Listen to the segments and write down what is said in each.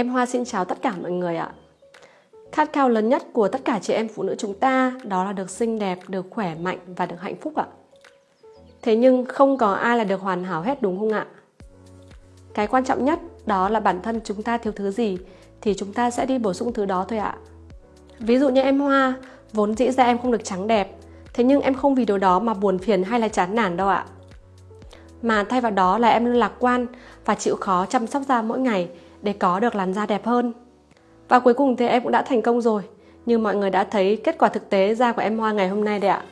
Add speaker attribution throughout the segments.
Speaker 1: Em Hoa xin chào tất cả mọi người ạ. Khát khao lớn nhất của tất cả chị em phụ nữ chúng ta đó là được xinh đẹp, được khỏe mạnh và được hạnh phúc ạ. Thế nhưng không có ai là được hoàn hảo hết đúng không ạ? Cái quan trọng nhất đó là bản thân chúng ta thiếu thứ gì thì chúng ta sẽ đi bổ sung thứ đó thôi ạ. Ví dụ như em Hoa, vốn dĩ ra em không được trắng đẹp, thế nhưng em không vì điều đó mà buồn phiền hay là chán nản đâu ạ. Mà thay vào đó là em luôn lạc quan và chịu khó chăm sóc da mỗi ngày để có được làn da đẹp hơn. Và cuối cùng thì em cũng đã thành công rồi, như mọi người đã thấy kết quả thực tế da của em Hoa ngày hôm nay đấy ạ.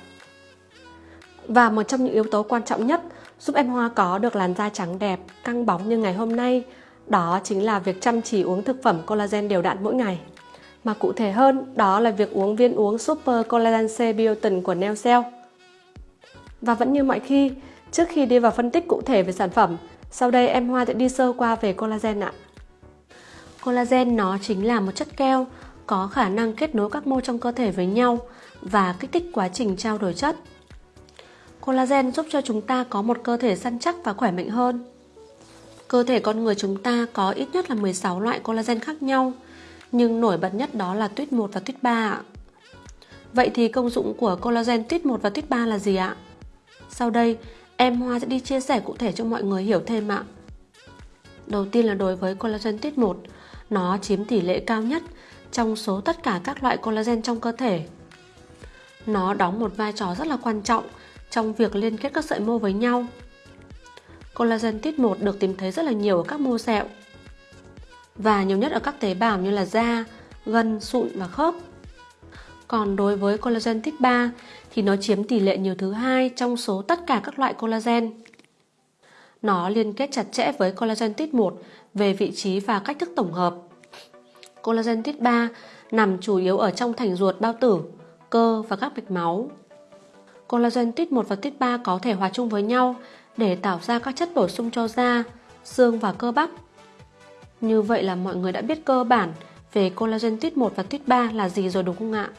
Speaker 1: Và một trong những yếu tố quan trọng nhất giúp em Hoa có được làn da trắng đẹp, căng bóng như ngày hôm nay đó chính là việc chăm chỉ uống thực phẩm collagen đều đặn mỗi ngày. Mà cụ thể hơn, đó là việc uống viên uống Super Collagen C Biotin của Neocell. Và vẫn như mọi khi, trước khi đi vào phân tích cụ thể về sản phẩm, sau đây em Hoa sẽ đi sơ qua về collagen ạ. Collagen nó chính là một chất keo có khả năng kết nối các mô trong cơ thể với nhau và kích thích quá trình trao đổi chất. Collagen giúp cho chúng ta có một cơ thể săn chắc và khỏe mạnh hơn. Cơ thể con người chúng ta có ít nhất là 16 loại collagen khác nhau, nhưng nổi bật nhất đó là tuyết 1 và tuyết 3 ạ. Vậy thì công dụng của collagen tuyết 1 và tuyết 3 là gì ạ? Sau đây, em Hoa sẽ đi chia sẻ cụ thể cho mọi người hiểu thêm ạ. Đầu tiên là đối với collagen tuyết 1, nó chiếm tỷ lệ cao nhất trong số tất cả các loại collagen trong cơ thể. Nó đóng một vai trò rất là quan trọng trong việc liên kết các sợi mô với nhau. Collagen type 1 được tìm thấy rất là nhiều ở các mô sẹo và nhiều nhất ở các tế bào như là da, gân, sụn và khớp. Còn đối với collagen type 3 thì nó chiếm tỷ lệ nhiều thứ hai trong số tất cả các loại collagen. Nó liên kết chặt chẽ với collagen type 1 về vị trí và cách thức tổng hợp. Collagen type 3 nằm chủ yếu ở trong thành ruột bao tử, cơ và các mạch máu. Collagen type 1 và type 3 có thể hòa chung với nhau để tạo ra các chất bổ sung cho da, xương và cơ bắp. Như vậy là mọi người đã biết cơ bản về collagen type 1 và type 3 là gì rồi đúng không ạ?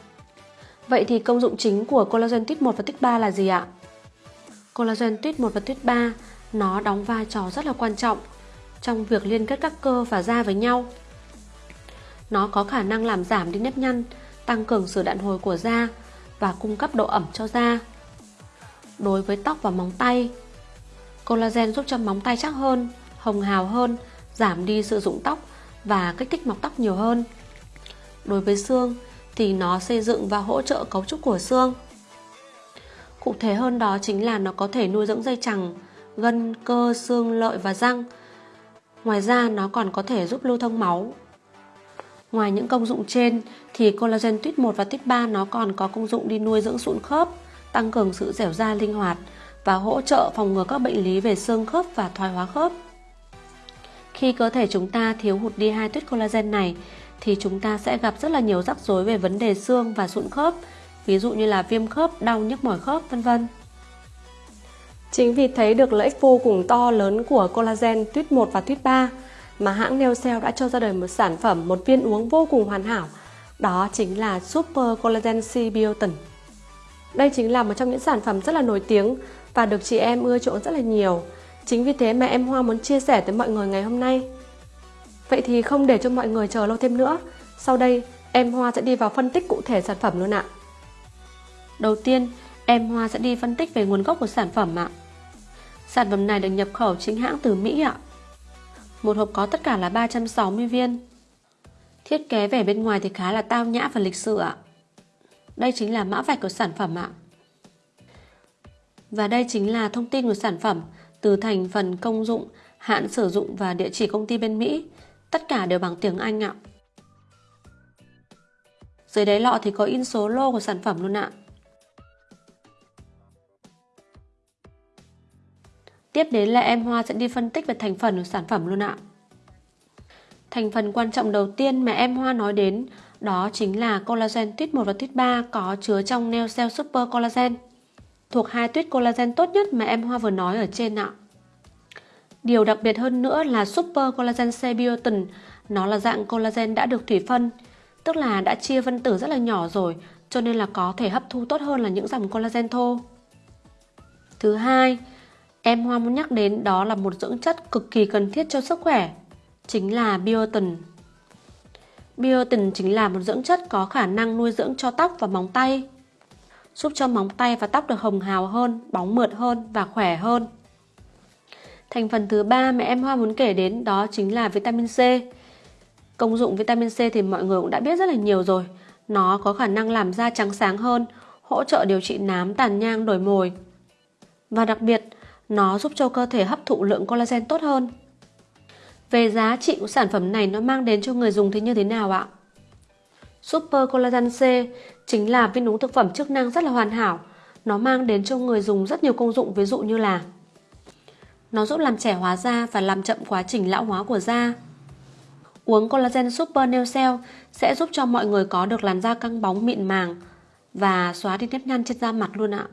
Speaker 1: Vậy thì công dụng chính của collagen type 1 và type 3 là gì ạ? Collagen type 1 và type 3 nó đóng vai trò rất là quan trọng trong việc liên kết các cơ và da với nhau. Nó có khả năng làm giảm đi nếp nhăn, tăng cường sự đạn hồi của da và cung cấp độ ẩm cho da. Đối với tóc và móng tay, collagen giúp cho móng tay chắc hơn, hồng hào hơn, giảm đi sự rụng tóc và kích thích mọc tóc nhiều hơn. Đối với xương thì nó xây dựng và hỗ trợ cấu trúc của xương. Cụ thể hơn đó chính là nó có thể nuôi dưỡng dây chằng, gân, cơ, xương, lợi và răng. Ngoài ra nó còn có thể giúp lưu thông máu. Ngoài những công dụng trên thì collagen tuyết 1 và tuyết 3 nó còn có công dụng đi nuôi dưỡng sụn khớp, tăng cường sự dẻo dai linh hoạt và hỗ trợ phòng ngừa các bệnh lý về xương khớp và thoái hóa khớp. Khi cơ thể chúng ta thiếu hụt đi hai tuyết collagen này thì chúng ta sẽ gặp rất là nhiều rắc rối về vấn đề xương và sụn khớp, ví dụ như là viêm khớp, đau nhức mỏi khớp vân vân. Chính vì thấy được lợi ích vô cùng to lớn của collagen tuyết 1 và tuyết 3 mà hãng Neocell đã cho ra đời một sản phẩm, một viên uống vô cùng hoàn hảo. Đó chính là Super Collagen C Biotin. Đây chính là một trong những sản phẩm rất là nổi tiếng và được chị em ưa chuộng rất là nhiều. Chính vì thế mà em Hoa muốn chia sẻ tới mọi người ngày hôm nay. Vậy thì không để cho mọi người chờ lâu thêm nữa, sau đây em Hoa sẽ đi vào phân tích cụ thể sản phẩm luôn ạ. Đầu tiên, em Hoa sẽ đi phân tích về nguồn gốc của sản phẩm ạ. Sản phẩm này được nhập khẩu chính hãng từ Mỹ ạ. Một hộp có tất cả là 360 viên. Thiết kế vẻ bên ngoài thì khá là tao nhã và lịch sự ạ. Đây chính là mã vạch của sản phẩm ạ. Và đây chính là thông tin của sản phẩm từ thành phần công dụng, hạn sử dụng và địa chỉ công ty bên Mỹ. Tất cả đều bằng tiếng Anh ạ. Dưới đáy lọ thì có in số lô của sản phẩm luôn ạ. Tiếp đến là em Hoa sẽ đi phân tích về thành phần của sản phẩm luôn ạ. Thành phần quan trọng đầu tiên mà em Hoa nói đến đó chính là collagen tuyết 1 và tuyết 3 có chứa trong Neocell Super Collagen thuộc hai tuyết collagen tốt nhất mà em Hoa vừa nói ở trên ạ. Điều đặc biệt hơn nữa là Super Collagen C Biotin nó là dạng collagen đã được thủy phân, tức là đã chia phân tử rất là nhỏ rồi, cho nên là có thể hấp thu tốt hơn là những dòng collagen thô. Thứ hai, em Hoa muốn nhắc đến đó là một dưỡng chất cực kỳ cần thiết cho sức khỏe, chính là biotin. Biotin chính là một dưỡng chất có khả năng nuôi dưỡng cho tóc và móng tay, giúp cho móng tay và tóc được hồng hào hơn, bóng mượt hơn và khỏe hơn. Thành phần thứ ba mà em Hoa muốn kể đến đó chính là vitamin C. Công dụng vitamin C thì mọi người cũng đã biết rất là nhiều rồi. Nó có khả năng làm da trắng sáng hơn, hỗ trợ điều trị nám, tàn nhang, đổi mồi. Và đặc biệt, nó giúp cho cơ thể hấp thụ lượng collagen tốt hơn. Về giá trị của sản phẩm này nó mang đến cho người dùng thì như thế nào ạ? Super Collagen C chính là viên uống thực phẩm chức năng rất là hoàn hảo. Nó mang đến cho người dùng rất nhiều công dụng, ví dụ như là Nó giúp làm trẻ hóa da và làm chậm quá trình lão hóa của da. Uống Collagen Super Nail Cell sẽ giúp cho mọi người có được làn da căng bóng, mịn màng và xóa đi nếp nhăn trên da mặt luôn ạ.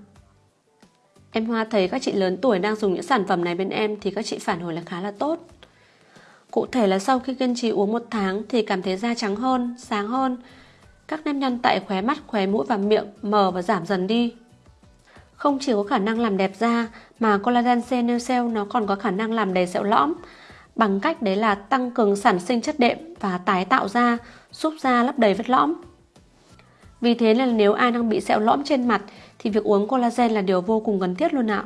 Speaker 1: Em Hoa thấy các chị lớn tuổi đang dùng những sản phẩm này bên em thì các chị phản hồi là khá là tốt. Cụ thể là sau khi kiên trì uống một tháng thì cảm thấy da trắng hơn, sáng hơn. Các nếp nhăn tại khóe mắt, khóe mũi và miệng mờ và giảm dần đi. Không chỉ có khả năng làm đẹp da mà collagen C Nail Cell nó còn có khả năng làm đầy sẹo lõm bằng cách đấy là tăng cường sản sinh chất đệm và tái tạo da, giúp da lấp đầy vết lõm. Vì thế nên nếu ai đang bị sẹo lõm trên mặt thì việc uống collagen là điều vô cùng cần thiết luôn ạ.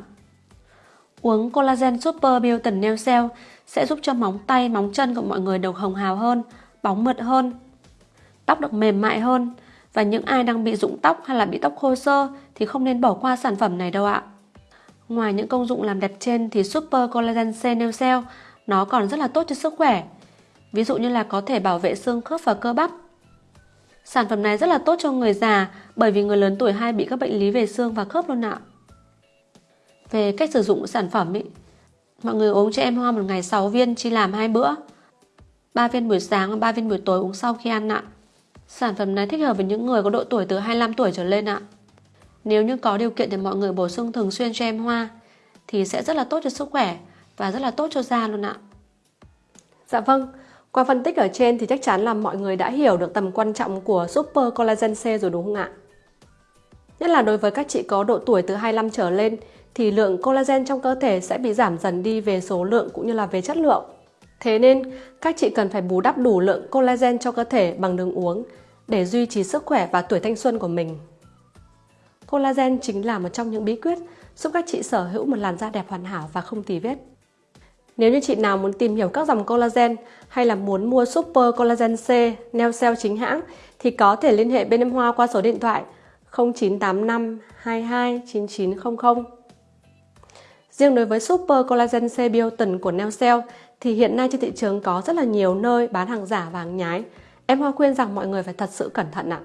Speaker 1: Uống collagen Super Biotin Nail Cell sẽ giúp cho móng tay, móng chân của mọi người được hồng hào hơn, bóng mượt hơn, tóc được mềm mại hơn. Và những ai đang bị rụng tóc hay là bị tóc khô sơ thì không nên bỏ qua sản phẩm này đâu ạ. Ngoài những công dụng làm đẹp trên thì Super Collagen C Nail Cell nó còn rất là tốt cho sức khỏe. Ví dụ như là có thể bảo vệ xương khớp và cơ bắp. Sản phẩm này rất là tốt cho người già bởi vì người lớn tuổi hay bị các bệnh lý về xương và khớp luôn ạ. Về cách sử dụng của sản phẩm ý, mọi người uống cho em hoa một ngày 6 viên chia làm hai bữa. 3 viên buổi sáng và 3 viên buổi tối uống sau khi ăn ạ. Sản phẩm này thích hợp với những người có độ tuổi từ 25 tuổi trở lên ạ. Nếu như có điều kiện thì mọi người bổ sung thường xuyên cho em hoa thì sẽ rất là tốt cho sức khỏe và rất là tốt cho da luôn ạ. Dạ vâng, qua phân tích ở trên thì chắc chắn là mọi người đã hiểu được tầm quan trọng của Super Collagen C rồi đúng không ạ? Nhất là đối với các chị có độ tuổi từ 25 trở lên thì lượng collagen trong cơ thể sẽ bị giảm dần đi về số lượng cũng như là về chất lượng. Thế nên, các chị cần phải bù đắp đủ lượng collagen cho cơ thể bằng đường uống để duy trì sức khỏe và tuổi thanh xuân của mình. Collagen chính là một trong những bí quyết giúp các chị sở hữu một làn da đẹp hoàn hảo và không tì vết. Nếu như chị nào muốn tìm hiểu các dòng collagen hay là muốn mua Super Collagen C, Neo Cell chính hãng, thì có thể liên hệ bên em Hoa qua số điện thoại 0985 22 9900. Riêng đối với Super Collagen C Biotin của Neocell thì hiện nay trên thị trường có rất là nhiều nơi bán hàng giả và hàng nhái. Em Hoa khuyên rằng mọi người phải thật sự cẩn thận ạ.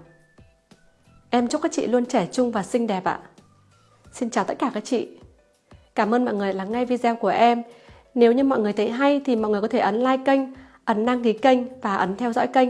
Speaker 1: Em chúc các chị luôn trẻ trung và xinh đẹp ạ. Xin chào tất cả các chị. Cảm ơn mọi người lắng nghe video của em. Nếu như mọi người thấy hay thì mọi người có thể ấn like kênh, ấn đăng ký kênh và ấn theo dõi kênh.